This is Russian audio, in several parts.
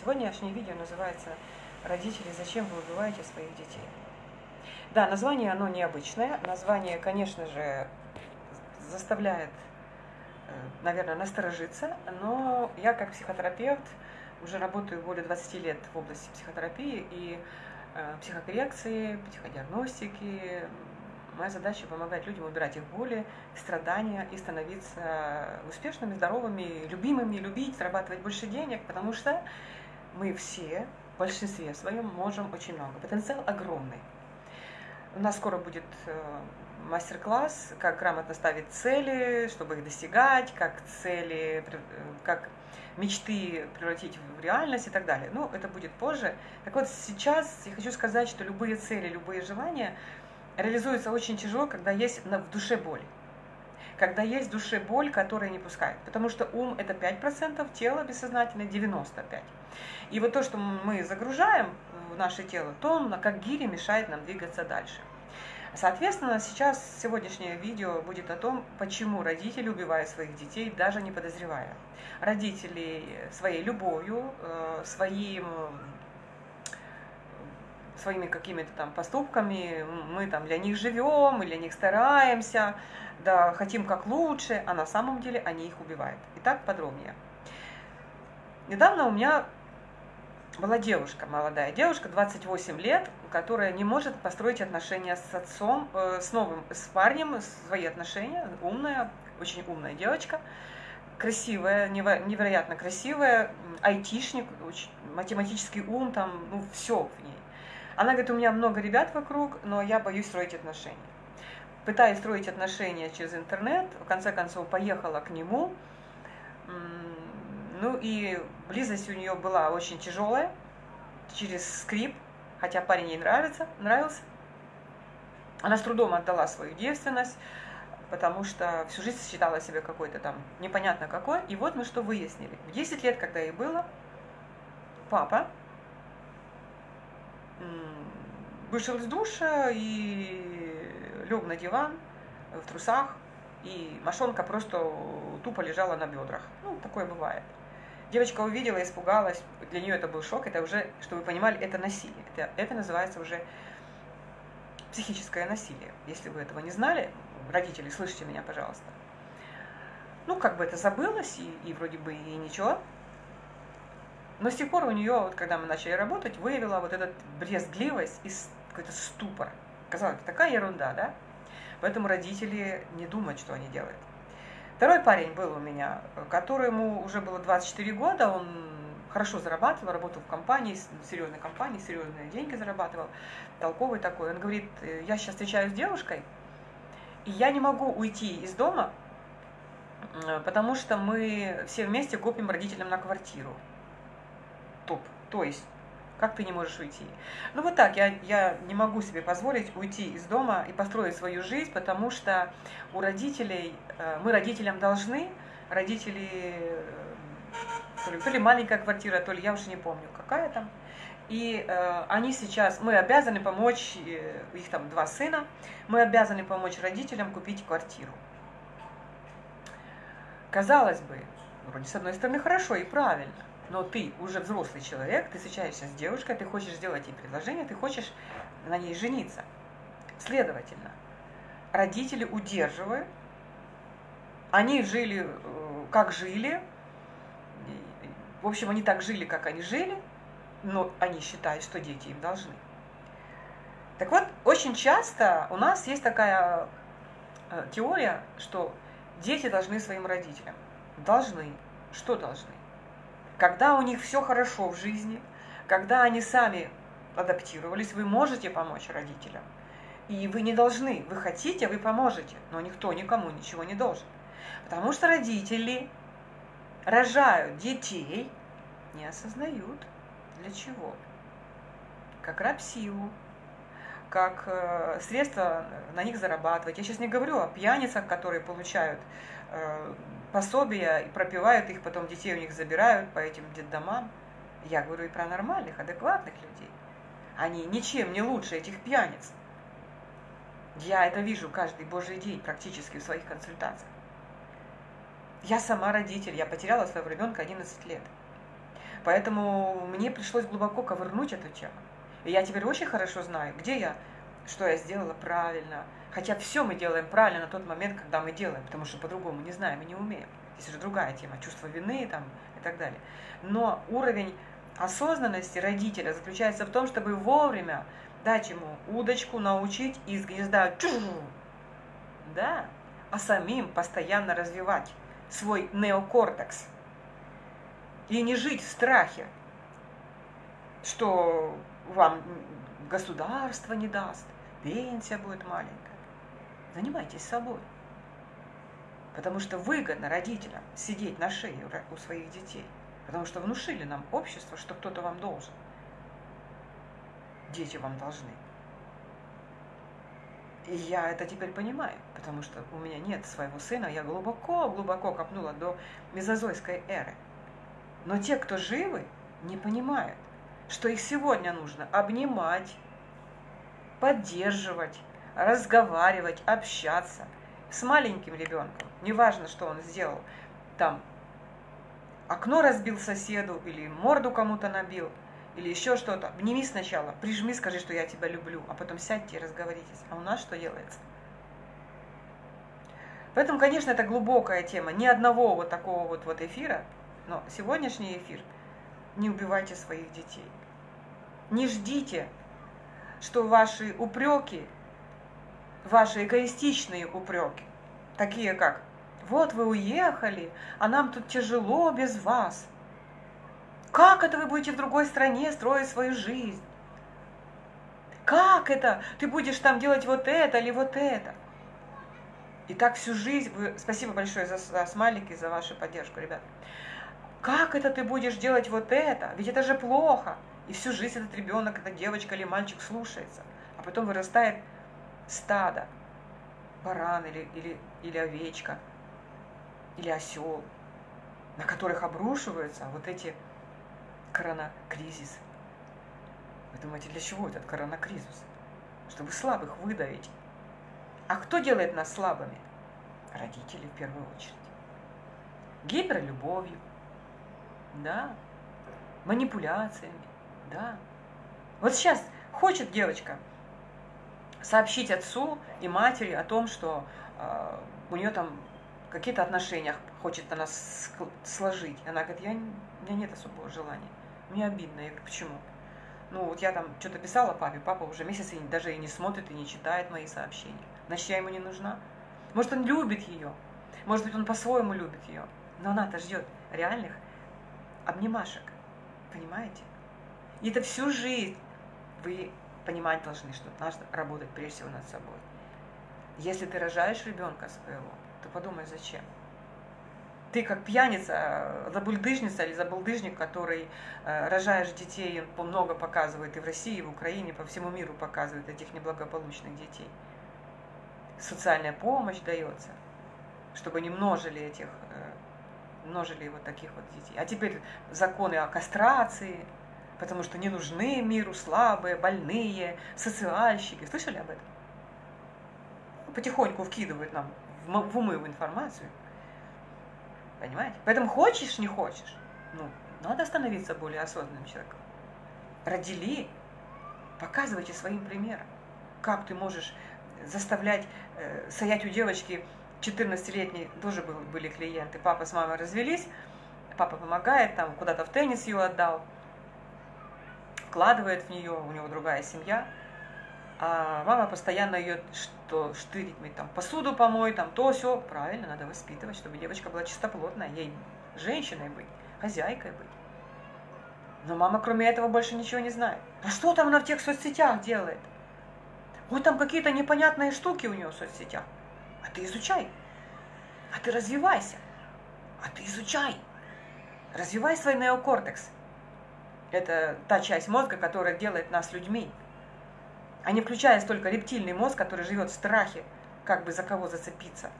Сегодняшнее видео называется «Родители, зачем вы убиваете своих детей?». Да, название оно необычное. Название, конечно же, заставляет, э, наверное, насторожиться, но я как психотерапевт уже работаю более 20 лет в области психотерапии и э, психокоррекции, психодиагностики. Моя задача помогать людям убирать их боли, страдания и становиться успешными, здоровыми, любимыми, любить, зарабатывать больше денег, потому что мы все в большинстве своем можем очень много. Потенциал огромный. У нас скоро будет э, мастер-класс, как грамотно ставить цели, чтобы их достигать, как цели, э, как мечты превратить в реальность и так далее. Ну, это будет позже. Так вот, сейчас я хочу сказать, что любые цели, любые желания реализуются очень тяжело, когда есть в душе боль когда есть в душе боль, которая не пускает. Потому что ум это 5%, тело бессознательное 95%. И вот то, что мы загружаем в наше тело, то он как гири мешает нам двигаться дальше. Соответственно, сейчас сегодняшнее видео будет о том, почему родители убивают своих детей, даже не подозревая. Родители своей любовью, э, своим своими какими-то там поступками, мы там для них живем, мы для них стараемся, да, хотим как лучше, а на самом деле они их убивают. Итак, подробнее. Недавно у меня была девушка, молодая девушка, 28 лет, которая не может построить отношения с отцом, э, с новым, с парнем, свои отношения, умная, очень умная девочка, красивая, невероятно красивая, айтишник, математический ум, там, ну, все в ней. Она говорит, у меня много ребят вокруг, но я боюсь строить отношения. Пытаясь строить отношения через интернет, в конце концов поехала к нему. Ну и близость у нее была очень тяжелая, через скрип, хотя парень ей нравится, нравился. Она с трудом отдала свою девственность, потому что всю жизнь считала себя какой-то там непонятно какой. И вот мы что выяснили. В 10 лет, когда ей было, папа вышел из душа и лег на диван в трусах, и мошонка просто тупо лежала на бедрах. Ну, такое бывает. Девочка увидела, испугалась, для нее это был шок, это уже, чтобы вы понимали, это насилие. Это, это называется уже психическое насилие. Если вы этого не знали, родители, слышите меня, пожалуйста. Ну, как бы это забылось, и, и вроде бы и ничего, но с тех пор у нее, вот когда мы начали работать, выявила вот этот брезгливость и какой-то ступор. Казалось, такая ерунда, да? Поэтому родители не думают, что они делают. Второй парень был у меня, которому уже было 24 года, он хорошо зарабатывал, работал в компании, серьезной компании, серьезные деньги зарабатывал, толковый такой. Он говорит, я сейчас встречаюсь с девушкой, и я не могу уйти из дома, потому что мы все вместе копим родителям на квартиру топ. То есть, как ты не можешь уйти? Ну вот так, я, я не могу себе позволить уйти из дома и построить свою жизнь, потому что у родителей, э, мы родителям должны, родители, э, то ли, то ли маленькая квартира, то ли я уже не помню, какая там, и э, они сейчас, мы обязаны помочь, их там два сына, мы обязаны помочь родителям купить квартиру. Казалось бы, вроде с одной стороны хорошо и правильно, но ты уже взрослый человек, ты встречаешься с девушкой, ты хочешь сделать ей предложение, ты хочешь на ней жениться. Следовательно, родители удерживают, они жили, э, как жили, в общем, они так жили, как они жили, но они считают, что дети им должны. Так вот, очень часто у нас есть такая э, теория, что дети должны своим родителям. Должны. Что должны? Когда у них все хорошо в жизни, когда они сами адаптировались, вы можете помочь родителям. И вы не должны, вы хотите, вы поможете, но никто никому ничего не должен. Потому что родители рожают детей, не осознают для чего. Как рабсилу, как э, средство на них зарабатывать. Я сейчас не говорю о пьяницах, которые получают э, пособия и пропивают их, потом детей у них забирают по этим детдомам. Я говорю и про нормальных, адекватных людей. Они ничем не лучше этих пьяниц. Я это вижу каждый божий день практически в своих консультациях. Я сама родитель, я потеряла своего ребенка 11 лет. Поэтому мне пришлось глубоко ковырнуть эту тему. И я теперь очень хорошо знаю, где я, что я сделала правильно. Хотя все мы делаем правильно на тот момент, когда мы делаем, потому что по-другому не знаем и не умеем. Здесь уже другая тема, чувство вины там, и так далее. Но уровень осознанности родителя заключается в том, чтобы вовремя дать ему удочку, научить из гнезда да, а самим постоянно развивать свой неокортекс. И не жить в страхе, что вам государство не даст, пенсия будет маленькая. Занимайтесь собой. Потому что выгодно родителям сидеть на шее у своих детей. Потому что внушили нам общество, что кто-то вам должен. Дети вам должны. И я это теперь понимаю, потому что у меня нет своего сына, я глубоко-глубоко копнула до мезозойской эры. Но те, кто живы, не понимают, что их сегодня нужно обнимать, поддерживать, разговаривать, общаться с маленьким ребенком. Неважно, что он сделал. Там окно разбил соседу или морду кому-то набил – или еще что-то, обними сначала, прижми, скажи, что я тебя люблю, а потом сядьте и разговоритесь. А у нас что делается? Поэтому, конечно, это глубокая тема. Ни одного вот такого вот, вот эфира, но сегодняшний эфир не убивайте своих детей. Не ждите, что ваши упреки, ваши эгоистичные упреки, такие как «вот вы уехали, а нам тут тяжело без вас», как это вы будете в другой стране строить свою жизнь? Как это? Ты будешь там делать вот это или вот это? И так всю жизнь, вы, спасибо большое за, за смайлики, за вашу поддержку, ребят. Как это ты будешь делать вот это? Ведь это же плохо. И всю жизнь этот ребенок, эта девочка или мальчик слушается. А потом вырастает стадо, баран или, или, или овечка, или осел, на которых обрушиваются вот эти коронакризис. Вы думаете, для чего этот коронакризис? Чтобы слабых выдавить. А кто делает нас слабыми? Родители в первую очередь. Гиперлюбовью, да, манипуляциями, да. Вот сейчас хочет девочка сообщить отцу и матери о том, что э, у нее там какие-то отношения хочет она сложить. Она говорит, я, у меня нет особого желания. Мне обидно. Я говорю, почему? Ну, вот я там что-то писала папе, папа уже месяц и даже и не смотрит, и не читает мои сообщения. Значит, я ему не нужна. Может, он любит ее. Может быть, он по-своему любит ее. Но она-то ждет реальных обнимашек. Понимаете? И это всю жизнь вы понимать должны, что надо работать прежде всего над собой. Если ты рожаешь ребенка своего, то подумай, зачем ты как пьяница, забульдыжница или забулдыжник, который э, рожаешь детей, он много показывает и в России, и в Украине, по всему миру показывает этих неблагополучных детей. Социальная помощь дается, чтобы не множили этих, э, множили вот таких вот детей. А теперь законы о кастрации, потому что не нужны миру слабые, больные, социальщики. Слышали об этом? Потихоньку вкидывают нам в умы в информацию. Понимаете? Поэтому хочешь, не хочешь, ну, надо становиться более осознанным человеком. Родили, показывайте своим примером, как ты можешь заставлять э, стоять у девочки 14-летней, тоже был, были клиенты, папа с мамой развелись, папа помогает, там куда-то в теннис ее отдал, вкладывает в нее, у него другая семья, а мама постоянно ее что штырить, там посуду помой, там то все. Правильно, надо воспитывать, чтобы девочка была чистоплотная, ей женщиной быть, хозяйкой быть. Но мама кроме этого больше ничего не знает. А что там она в тех соцсетях делает? Вот там какие-то непонятные штуки у нее в соцсетях. А ты изучай. А ты развивайся. А ты изучай. Развивай свой неокортекс. Это та часть мозга, которая делает нас людьми а не включая только рептильный мозг, который живет в страхе, как бы за кого зацепиться.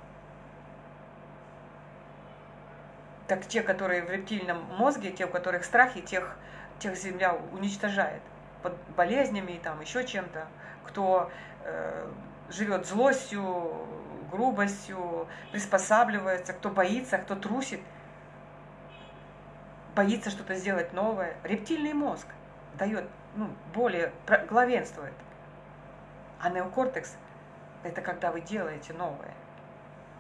Так те, которые в рептильном мозге, те, у которых страхи, тех, тех Земля уничтожает под болезнями и там еще чем-то, кто э, живет злостью, грубостью, приспосабливается, кто боится, кто трусит. Боится что-то сделать новое. Рептильный мозг дает, ну, более главенствует. А неокортекс – это когда вы делаете новое.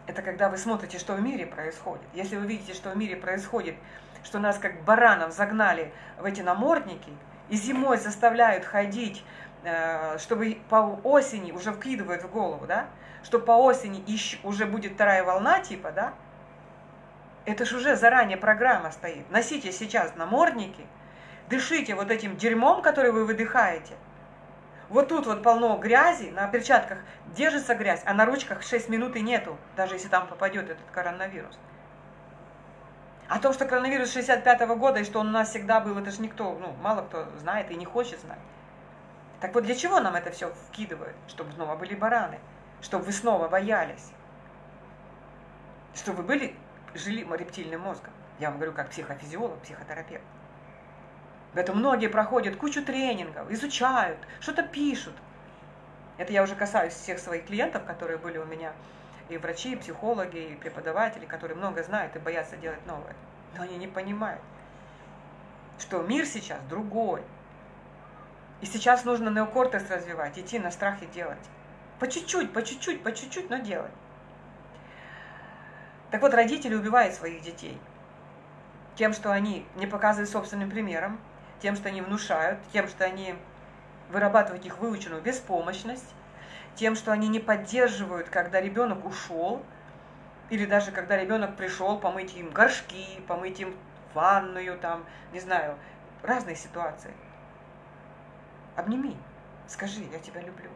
Это когда вы смотрите, что в мире происходит. Если вы видите, что в мире происходит, что нас как баранов загнали в эти намордники, и зимой заставляют ходить, э, чтобы по осени уже вкидывают в голову, да, что по осени уже будет вторая волна типа, да, это же уже заранее программа стоит. Носите сейчас намордники, дышите вот этим дерьмом, который вы выдыхаете – вот тут вот полно грязи, на перчатках держится грязь, а на ручках 6 минут и нету, даже если там попадет этот коронавирус. О том, что коронавирус 65 -го года и что он у нас всегда был, это же никто, ну, мало кто знает и не хочет знать. Так вот, для чего нам это все вкидывают? Чтобы снова были бараны, чтобы вы снова боялись, чтобы вы были, жили рептильным мозгом. Я вам говорю как психофизиолог, психотерапевт. Это многие проходят кучу тренингов, изучают, что-то пишут. Это я уже касаюсь всех своих клиентов, которые были у меня, и врачи, и психологи, и преподаватели, которые много знают и боятся делать новое. Но они не понимают, что мир сейчас другой. И сейчас нужно неокортекс развивать, идти на страхе делать. По чуть-чуть, по чуть-чуть, по чуть-чуть, но делать. Так вот, родители убивают своих детей тем, что они не показывают собственным примером, тем, что они внушают, тем, что они вырабатывают их выученную беспомощность, тем, что они не поддерживают, когда ребенок ушел, или даже когда ребенок пришел, помыть им горшки, помыть им ванную, там, не знаю, разные ситуации. Обними, скажи, я тебя люблю,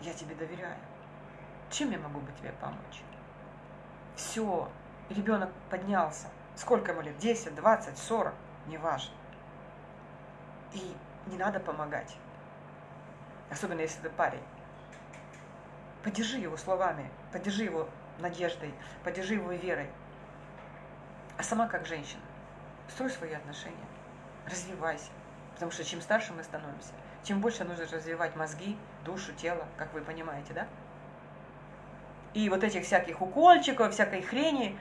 я тебе доверяю. Чем я могу бы тебе помочь? Все, ребенок поднялся. Сколько ему лет? 10, 20, 40, неважно. И не надо помогать. Особенно если ты парень. Поддержи его словами, поддержи его надеждой, поддержи его верой. А сама как женщина, строй свои отношения, развивайся. Потому что чем старше мы становимся, тем больше нужно развивать мозги, душу, тело, как вы понимаете, да? И вот этих всяких укольчиков, всякой хрени,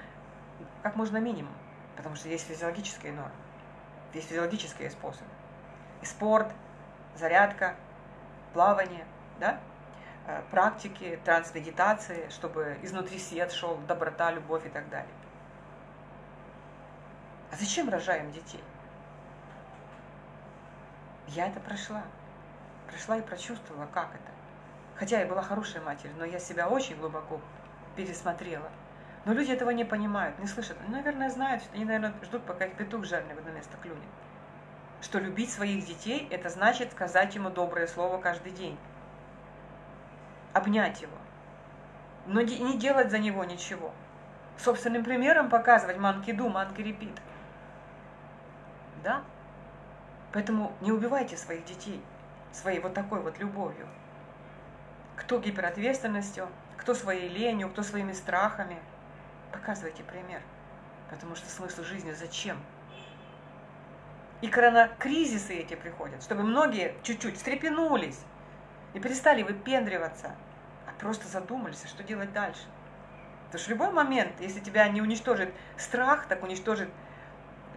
как можно минимум. Потому что есть физиологические нормы, есть физиологические способы спорт, зарядка, плавание, да? Э, практики, трансмедитации, чтобы изнутри свет шел, доброта, любовь и так далее. А зачем рожаем детей? Я это прошла. Прошла и прочувствовала, как это. Хотя я была хорошей матерью, но я себя очень глубоко пересмотрела. Но люди этого не понимают, не слышат. Ну, наверное, знают, они, наверное, ждут, пока их петух жирный в одно место клюнет что любить своих детей – это значит сказать ему доброе слово каждый день, обнять его, но не делать за него ничего. Собственным примером показывать манки ду, манки репит. Да? Поэтому не убивайте своих детей своей вот такой вот любовью. Кто гиперответственностью, кто своей ленью, кто своими страхами. Показывайте пример. Потому что смысл жизни зачем? И коронакризисы эти приходят, чтобы многие чуть-чуть встрепенулись и перестали выпендриваться, а просто задумались, а что делать дальше. Потому что в любой момент, если тебя не уничтожит страх, так уничтожит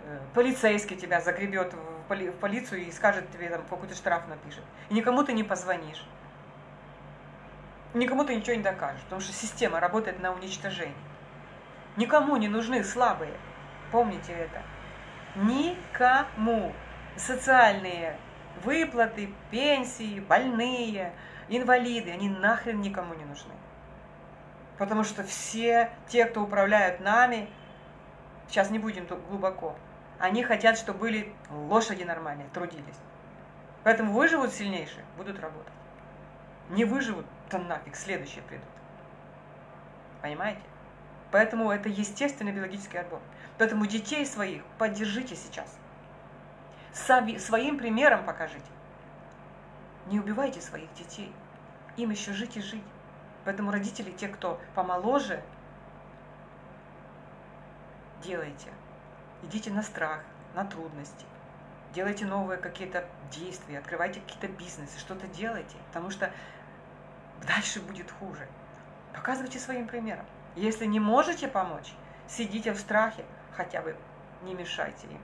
э, полицейский тебя загребет в, поли, в полицию и скажет тебе, там, какой-то штраф напишет. И никому ты не позвонишь. Никому ты ничего не докажешь, потому что система работает на уничтожение. Никому не нужны слабые. Помните это. Никому. Социальные выплаты, пенсии, больные, инвалиды, они нахрен никому не нужны. Потому что все те, кто управляют нами, сейчас не будем тут глубоко, они хотят, чтобы были лошади нормальные, трудились. Поэтому выживут сильнейшие, будут работать. Не выживут, то нафиг, следующие придут. Понимаете? Поэтому это естественный биологический отбор. Поэтому детей своих поддержите сейчас. Сами, своим примером покажите. Не убивайте своих детей. Им еще жить и жить. Поэтому родители, те, кто помоложе, делайте. Идите на страх, на трудности. Делайте новые какие-то действия, открывайте какие-то бизнесы, что-то делайте, потому что дальше будет хуже. Показывайте своим примером. Если не можете помочь, сидите в страхе хотя бы не мешайте им.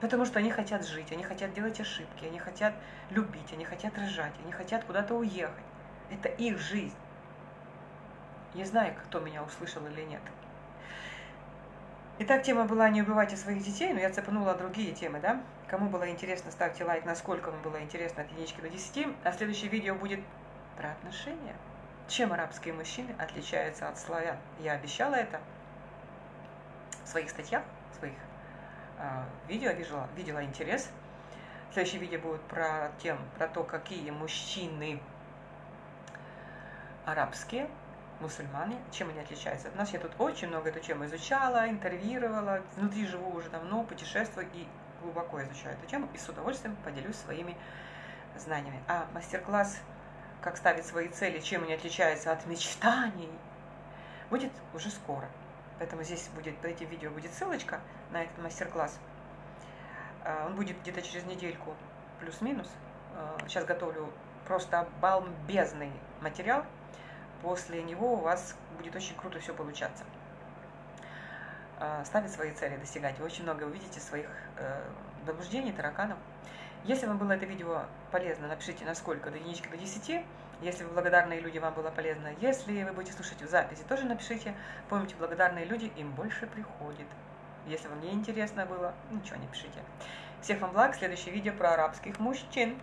Потому что они хотят жить, они хотят делать ошибки, они хотят любить, они хотят рожать, они хотят куда-то уехать. Это их жизнь. Не знаю, кто меня услышал или нет. Итак, тема была «Не убивайте своих детей», но я цепанула другие темы, да? Кому было интересно, ставьте лайк, насколько вам было интересно от единички до 10. А следующее видео будет про отношения. Чем арабские мужчины отличаются от славян? Я обещала это в своих статьях, в своих э, видео, видела, видела интерес. Следующее видео будет про, тем, про то, какие мужчины арабские мусульмане, чем они отличаются от нас. Я тут очень много эту тему изучала, интервьюировала, внутри живу уже давно, путешествую и глубоко изучаю эту тему и с удовольствием поделюсь своими знаниями. А мастер-класс «Как ставить свои цели, чем они отличаются от мечтаний» будет уже скоро. Поэтому здесь будет, под этим видео будет ссылочка на этот мастер-класс. А, он будет где-то через недельку плюс-минус. А, сейчас готовлю просто бомбезный материал, после него у вас будет очень круто все получаться. А, ставить свои цели, достигать. Вы очень много увидите своих э, заблуждений, тараканов. Если вам было это видео полезно, напишите насколько, до единички до 10. Если вы благодарные люди, вам было полезно. Если вы будете слушать в записи, тоже напишите. Помните, благодарные люди, им больше приходит. Если вам не интересно было, ничего не пишите. Всех вам благ. Следующее видео про арабских мужчин.